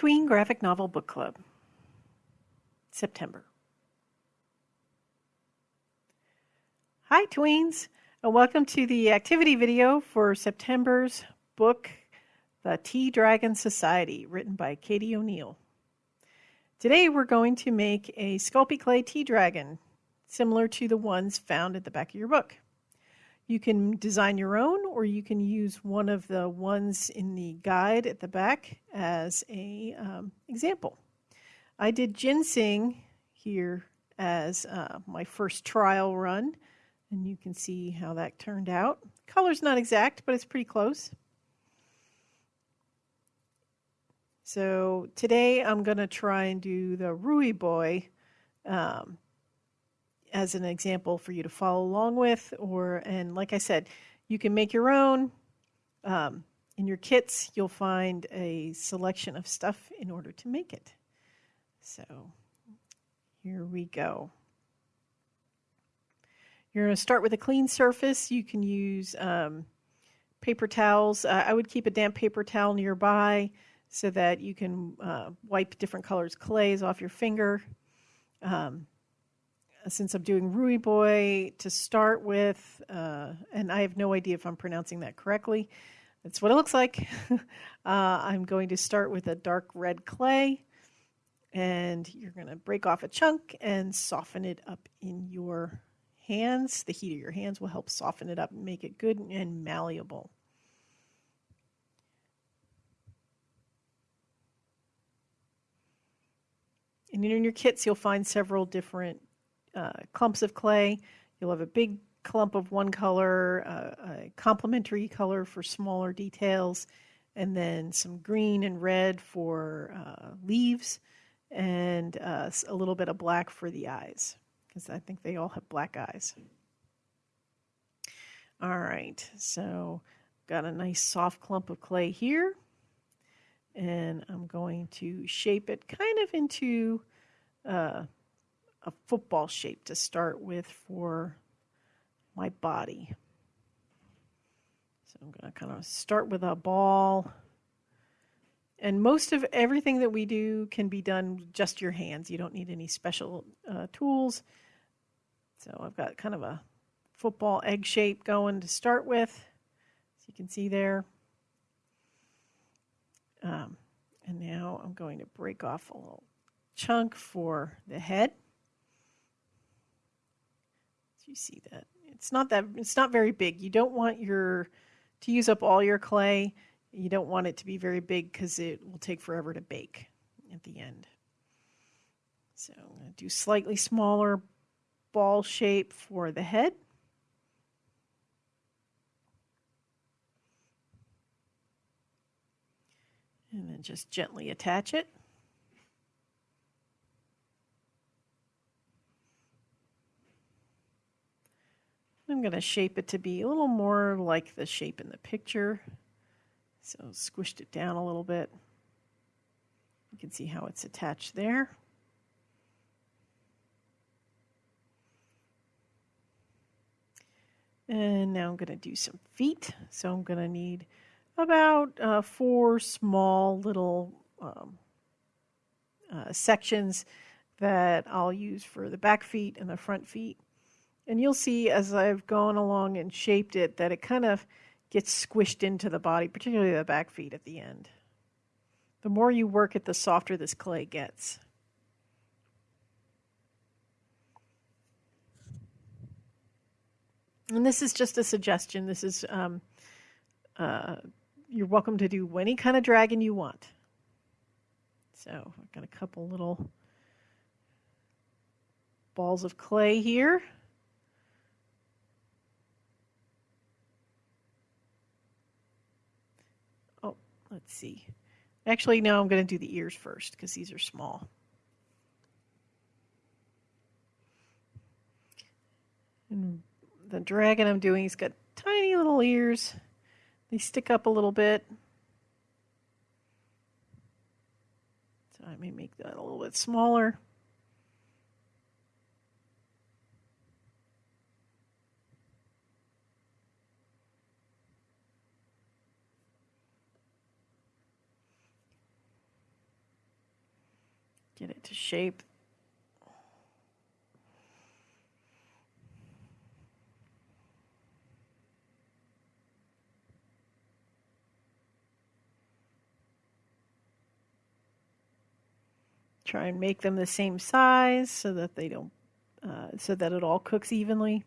Tween Graphic Novel Book Club, September. Hi, tweens, and welcome to the activity video for September's book, The Tea Dragon Society, written by Katie O'Neill. Today we're going to make a Sculpey Clay tea dragon, similar to the ones found at the back of your book. You can design your own, or you can use one of the ones in the guide at the back as a um, example. I did ginseng here as uh, my first trial run, and you can see how that turned out. Color's not exact, but it's pretty close. So today I'm going to try and do the Rui Boy um, as an example for you to follow along with or and like I said you can make your own um, in your kits you'll find a selection of stuff in order to make it. So here we go. You're going to start with a clean surface. You can use um, paper towels. Uh, I would keep a damp paper towel nearby so that you can uh, wipe different colors clays off your finger. Um, since I'm doing Rui Boy to start with, uh, and I have no idea if I'm pronouncing that correctly. That's what it looks like. uh, I'm going to start with a dark red clay, and you're going to break off a chunk and soften it up in your hands. The heat of your hands will help soften it up and make it good and malleable. And in your kits, you'll find several different uh, clumps of clay. You'll have a big clump of one color, uh, a complementary color for smaller details, and then some green and red for uh, leaves, and uh, a little bit of black for the eyes, because I think they all have black eyes. All right, so got a nice soft clump of clay here, and I'm going to shape it kind of into uh, a football shape to start with for my body. So I'm going to kind of start with a ball. And most of everything that we do can be done just your hands. You don't need any special uh, tools. So I've got kind of a football egg shape going to start with, as you can see there. Um, and now I'm going to break off a little chunk for the head you see that? It's not that it's not very big. You don't want your to use up all your clay. You don't want it to be very big because it will take forever to bake at the end. So I'm going to do slightly smaller ball shape for the head. And then just gently attach it. I'm going to shape it to be a little more like the shape in the picture. So squished it down a little bit. You can see how it's attached there. And now I'm going to do some feet. So I'm going to need about uh, four small little um, uh, sections that I'll use for the back feet and the front feet. And you'll see as I've gone along and shaped it that it kind of gets squished into the body, particularly the back feet at the end. The more you work it, the softer this clay gets. And this is just a suggestion. This is, um, uh, you're welcome to do any kind of dragon you want. So I've got a couple little balls of clay here. Let's see. Actually, no, I'm going to do the ears first because these are small. And the dragon I'm doing, he's got tiny little ears. They stick up a little bit. So I may make that a little bit smaller. Get it to shape. Try and make them the same size so that they don't, uh, so that it all cooks evenly.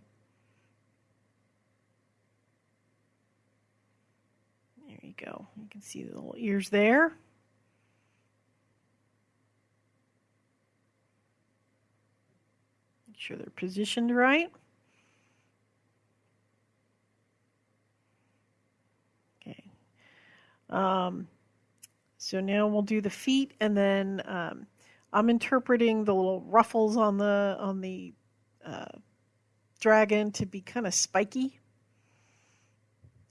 There you go. You can see the little ears there. Sure they're positioned right. Okay. Um, so now we'll do the feet and then um, I'm interpreting the little ruffles on the on the uh, dragon to be kind of spiky.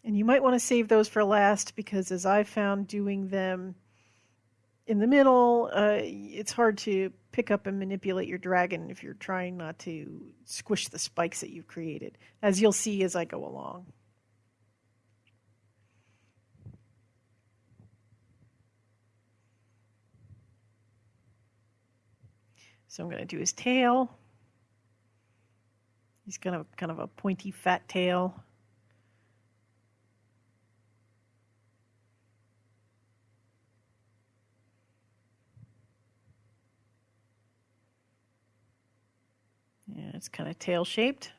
And you might want to save those for last because as I found doing them in the middle, uh, it's hard to pick up and manipulate your dragon if you're trying not to squish the spikes that you've created, as you'll see as I go along. So I'm going to do his tail. He's kind of kind of a pointy fat tail. Yeah, it's kind of tail shaped.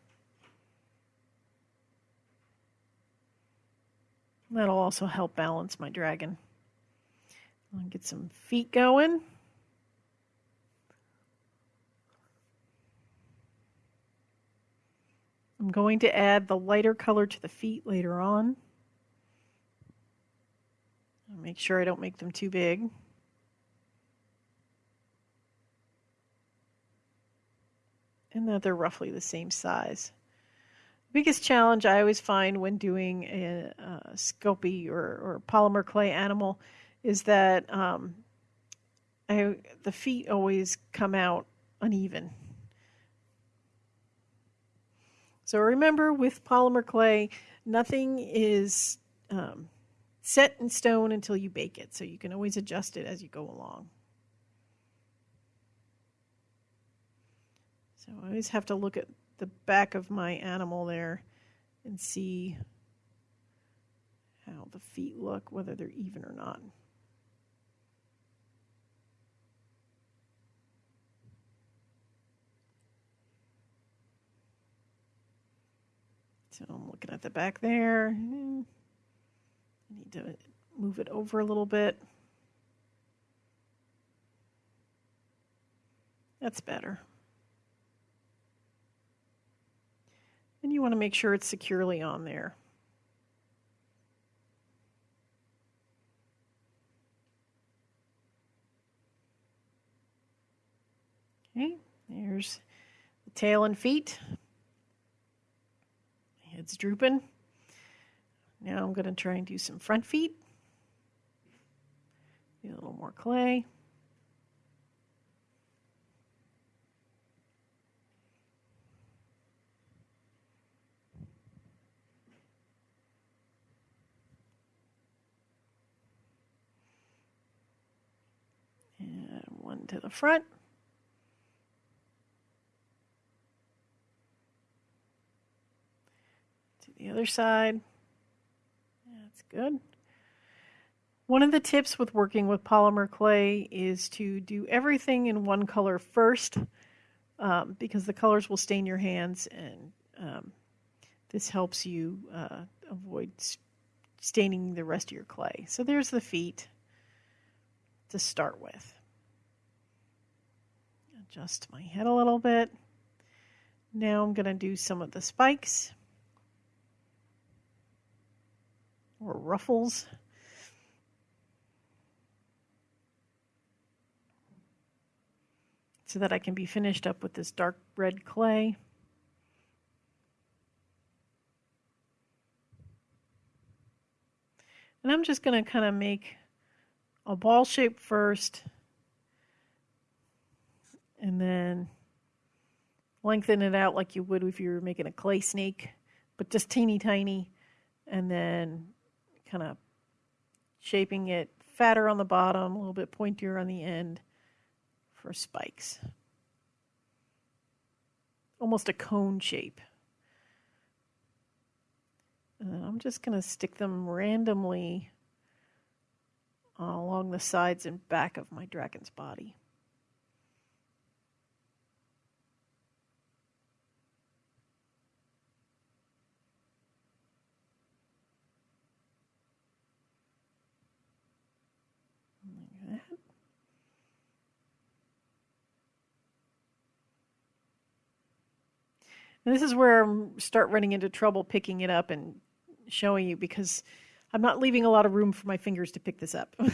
That'll also help balance my dragon. I'll get some feet going. I'm going to add the lighter color to the feet later on. Make sure I don't make them too big. And that they're roughly the same size. The biggest challenge I always find when doing a, a or, or, polymer clay animal is that um, I, the feet always come out uneven. So remember with polymer clay, nothing is um, set in stone until you bake it. So you can always adjust it as you go along. So I always have to look at the back of my animal there and see how the feet look, whether they're even or not. So I'm looking at the back there. I need to move it over a little bit. That's better. And you want to make sure it's securely on there. Okay, there's the tail and feet. Head's drooping. Now I'm going to try and do some front feet. a little more clay. And one to the front. To the other side. That's good. One of the tips with working with polymer clay is to do everything in one color first um, because the colors will stain your hands and um, this helps you uh, avoid staining the rest of your clay. So there's the feet to start with. Adjust my head a little bit. Now I'm going to do some of the spikes. or ruffles. So that I can be finished up with this dark red clay. And I'm just going to kind of make a ball shape first and then lengthen it out like you would if you were making a clay snake, but just teeny tiny, and then kind of shaping it fatter on the bottom, a little bit pointier on the end for spikes. Almost a cone shape. And I'm just going to stick them randomly along the sides and back of my dragon's body. And this is where I start running into trouble picking it up and showing you because I'm not leaving a lot of room for my fingers to pick this up. but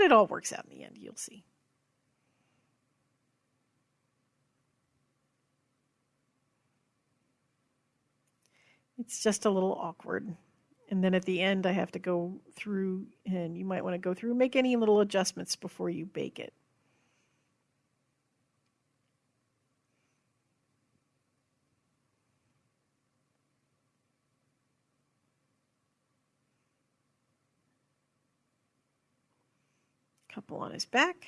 it all works out in the end, you'll see. It's just a little awkward. And then at the end, I have to go through, and you might want to go through and make any little adjustments before you bake it. couple on his back.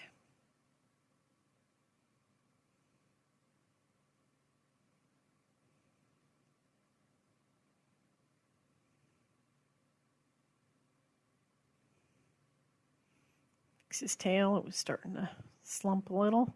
His tail, it was starting to slump a little.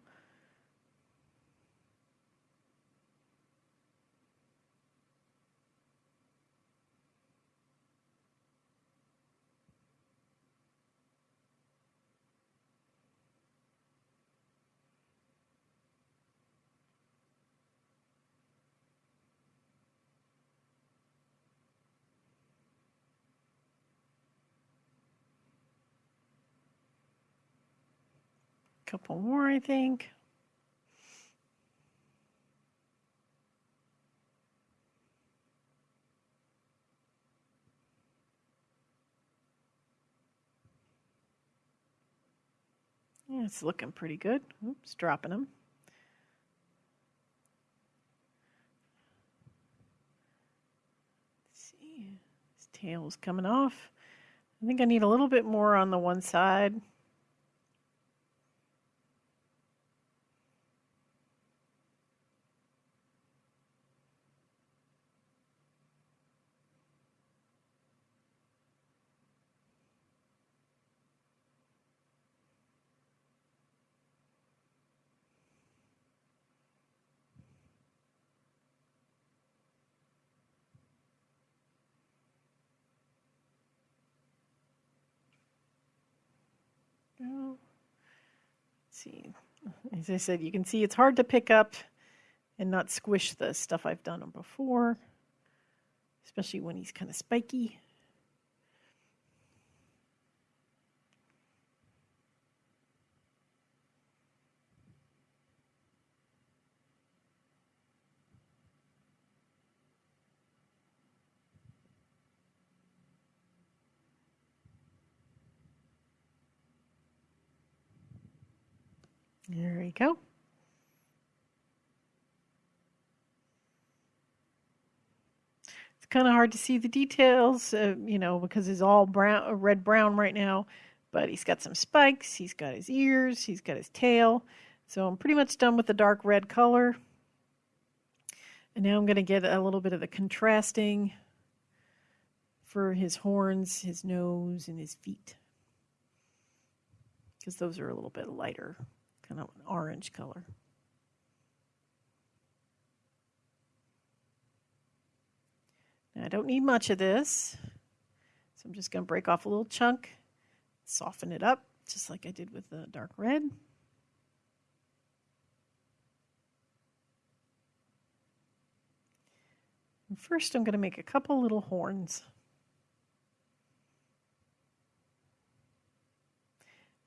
Couple more, I think. Yeah, it's looking pretty good. Oops, dropping them. Let's see, his tail's coming off. I think I need a little bit more on the one side. Let's see. As I said, you can see it's hard to pick up and not squish the stuff I've done on before, especially when he's kind of spiky. There you go. It's kind of hard to see the details, uh, you know, because it's all brown, uh, red brown right now. But he's got some spikes. He's got his ears. He's got his tail. So I'm pretty much done with the dark red color. And now I'm going to get a little bit of the contrasting for his horns, his nose, and his feet. Because those are a little bit lighter kind of an orange color. Now I don't need much of this, so I'm just going to break off a little chunk, soften it up, just like I did with the dark red. And first I'm going to make a couple little horns.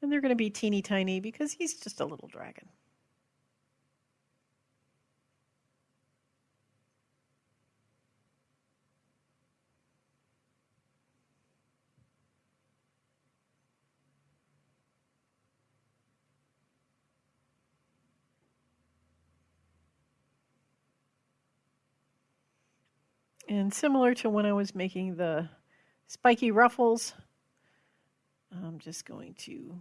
And they're going to be teeny tiny because he's just a little dragon. And similar to when I was making the spiky ruffles, I'm just going to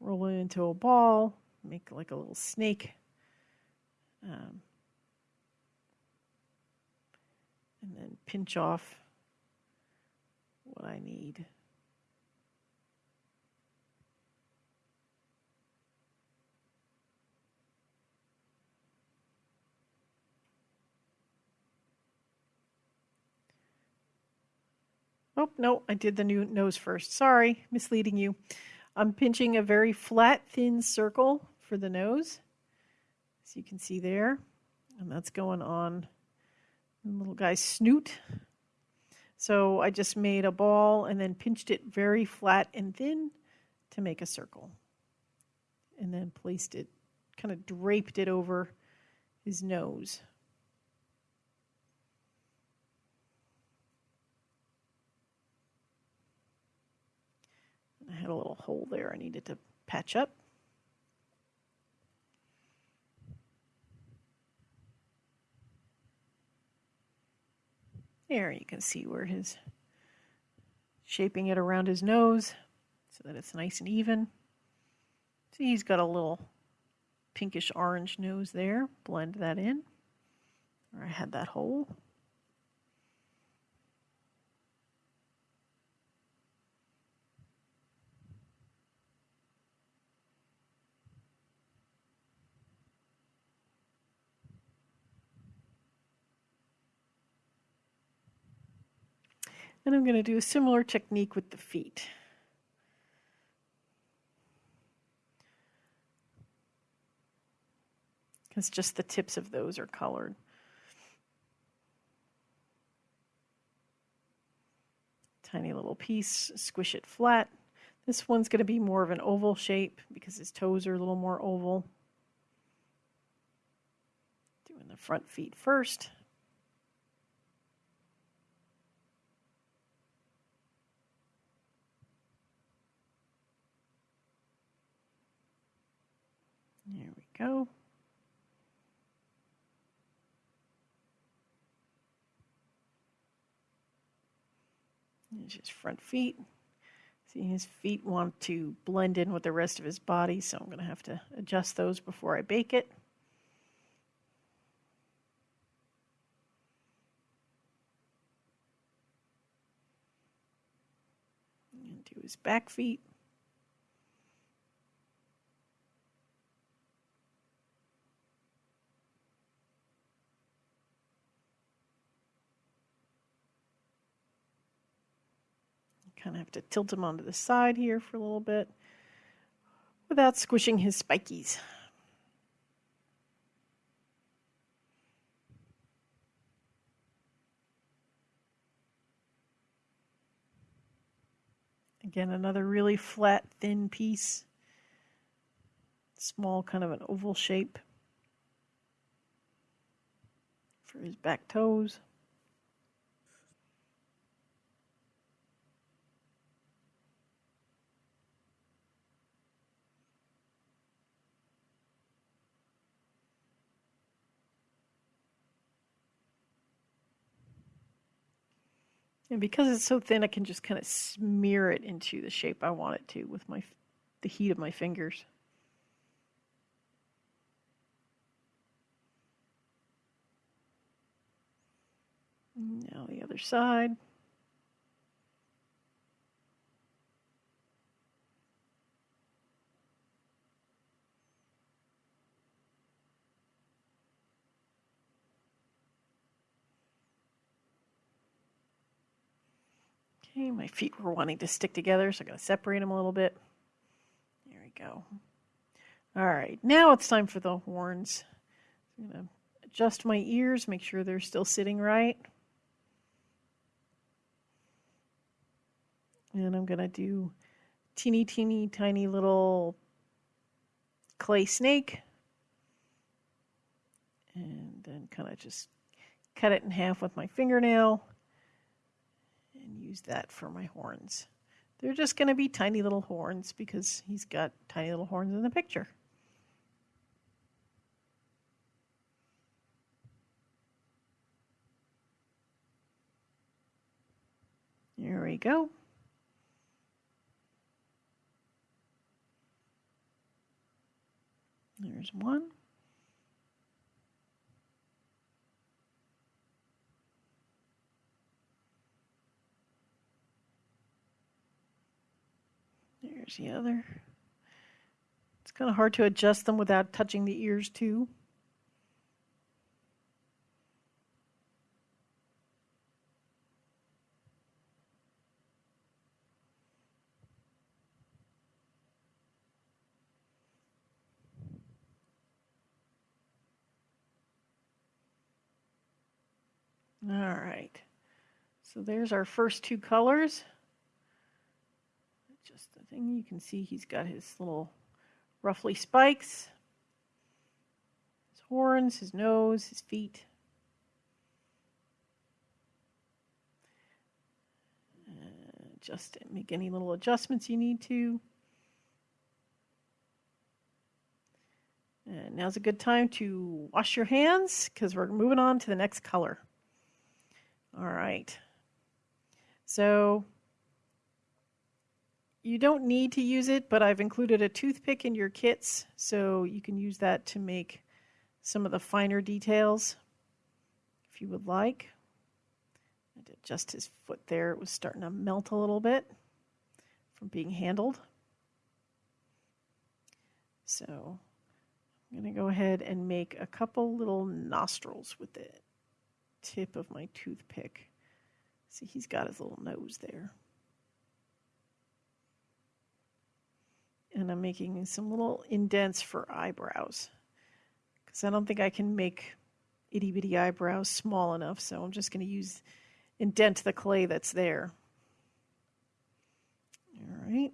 roll it into a ball, make like a little snake. Um, and then pinch off what I need. Oh, no, I did the new nose first. Sorry, misleading you. I'm pinching a very flat, thin circle for the nose, as you can see there. And that's going on the little guy's snoot. So I just made a ball and then pinched it very flat and thin to make a circle. And then placed it, kind of draped it over his nose. Had a little hole there I needed to patch up. There you can see where his shaping it around his nose so that it's nice and even. See, he's got a little pinkish orange nose there. Blend that in. Where I had that hole. And I'm going to do a similar technique with the feet. Because just the tips of those are colored. Tiny little piece, squish it flat. This one's going to be more of an oval shape because his toes are a little more oval. Doing the front feet first. There we go. There's his front feet. See, his feet want to blend in with the rest of his body, so I'm going to have to adjust those before I bake it. And do his back feet. To tilt him onto the side here for a little bit without squishing his spikies. Again, another really flat, thin piece. Small, kind of an oval shape for his back toes. And because it's so thin, I can just kind of smear it into the shape I want it to with my the heat of my fingers. Now the other side. Okay, my feet were wanting to stick together, so I'm going to separate them a little bit. There we go. All right, now it's time for the horns. I'm going to adjust my ears, make sure they're still sitting right. And I'm going to do teeny, teeny, tiny little clay snake. And then kind of just cut it in half with my fingernail use that for my horns. They're just going to be tiny little horns because he's got tiny little horns in the picture. There we go. There's one. There's the other. It's kind of hard to adjust them without touching the ears too. All right. So there's our first two colors. Just the thing you can see he's got his little ruffly spikes, his horns, his nose, his feet. Uh, just make any little adjustments you need to. And now's a good time to wash your hands because we're moving on to the next color. All right. So you don't need to use it, but I've included a toothpick in your kits, so you can use that to make some of the finer details if you would like. I did just his foot there. It was starting to melt a little bit from being handled. So I'm going to go ahead and make a couple little nostrils with it tip of my toothpick. See, he's got his little nose there. And I'm making some little indents for eyebrows. Because I don't think I can make itty bitty eyebrows small enough, so I'm just going to use indent the clay that's there. All right.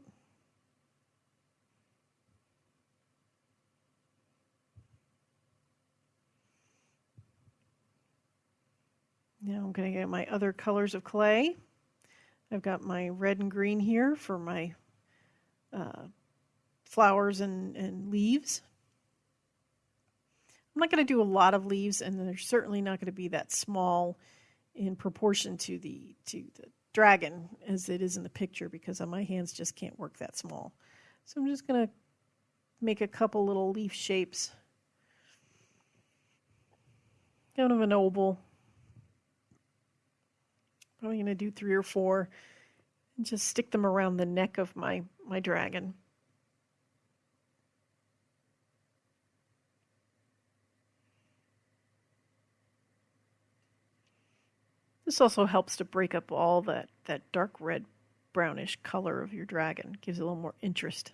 Now I'm going to get my other colors of clay. I've got my red and green here for my uh, flowers and, and leaves. I'm not going to do a lot of leaves, and they're certainly not going to be that small in proportion to the to the dragon as it is in the picture because my hands just can't work that small. So I'm just going to make a couple little leaf shapes. Kind of an oval. Probably going to do three or four and just stick them around the neck of my, my dragon. This also helps to break up all that, that dark red brownish color of your dragon. Gives it a little more interest.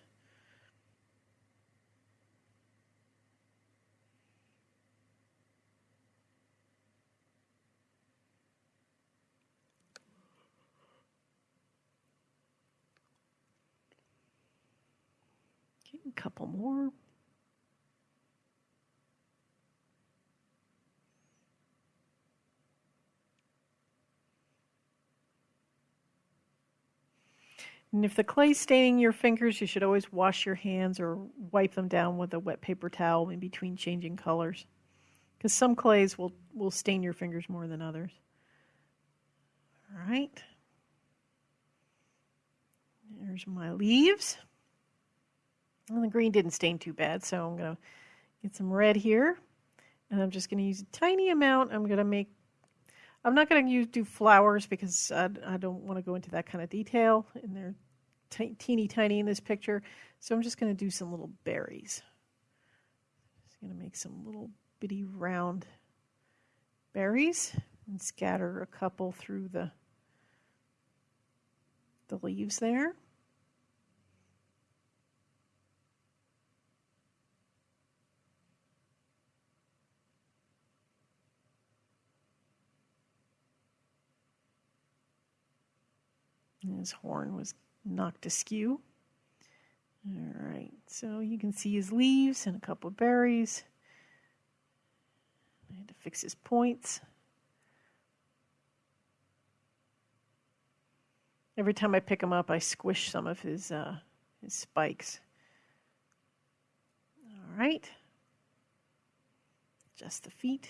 a couple more. And if the clay's staining your fingers, you should always wash your hands or wipe them down with a wet paper towel in between changing colors. Because some clays will, will stain your fingers more than others. All right. There's my leaves. Well, the green didn't stain too bad, so I'm going to get some red here. And I'm just going to use a tiny amount. I'm going to make, I'm not going to use do flowers because I, I don't want to go into that kind of detail. And they're teeny tiny in this picture. So I'm just going to do some little berries. Just going to make some little bitty round berries and scatter a couple through the the leaves there. His horn was knocked askew. All right, so you can see his leaves and a couple of berries. I had to fix his points. Every time I pick him up, I squish some of his uh, his spikes. All right, just the feet.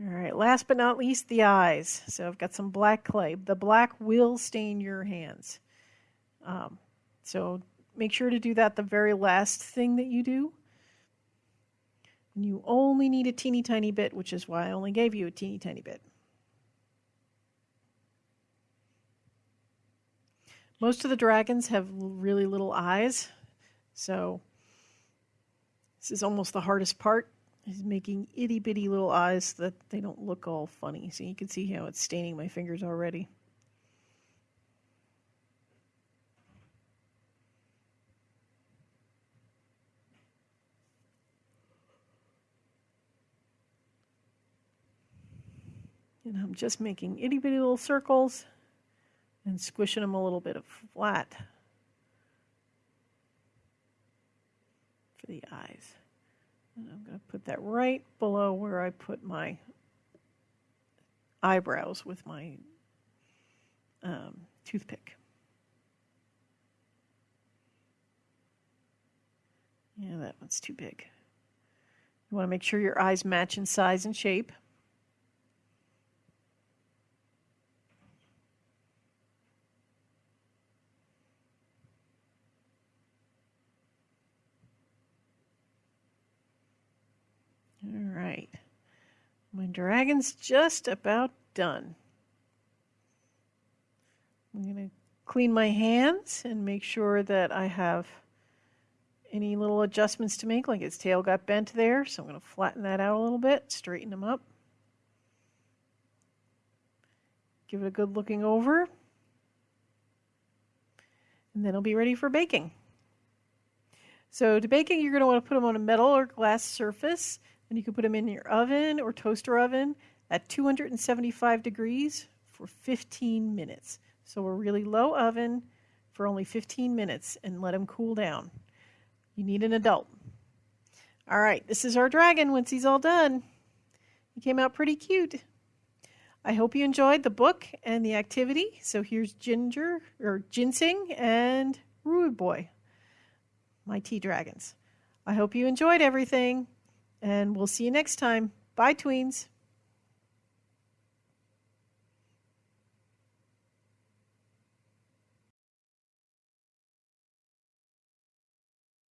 All right, last but not least, the eyes. So I've got some black clay. The black will stain your hands. Um, So make sure to do that the very last thing that you do. And you only need a teeny tiny bit, which is why I only gave you a teeny tiny bit. Most of the dragons have really little eyes, so this is almost the hardest part, is making itty bitty little eyes that they don't look all funny. So you can see how it's staining my fingers already. And I'm just making itty bitty little circles and squishing them a little bit of flat for the eyes. And I'm going to put that right below where I put my eyebrows with my um, toothpick. Yeah, that one's too big. You want to make sure your eyes match in size and shape. My dragon's just about done. I'm going to clean my hands and make sure that I have any little adjustments to make, like its tail got bent there, so I'm going to flatten that out a little bit, straighten them up. Give it a good looking over. And then it'll be ready for baking. So to baking, you're going to want to put them on a metal or glass surface. And you can put them in your oven or toaster oven at 275 degrees for 15 minutes. So a really low oven for only 15 minutes and let them cool down. You need an adult. All right, this is our dragon once he's all done. He came out pretty cute. I hope you enjoyed the book and the activity. So here's Ginger or Ginseng and Rude Boy, my tea dragons. I hope you enjoyed everything and we'll see you next time. Bye, tweens.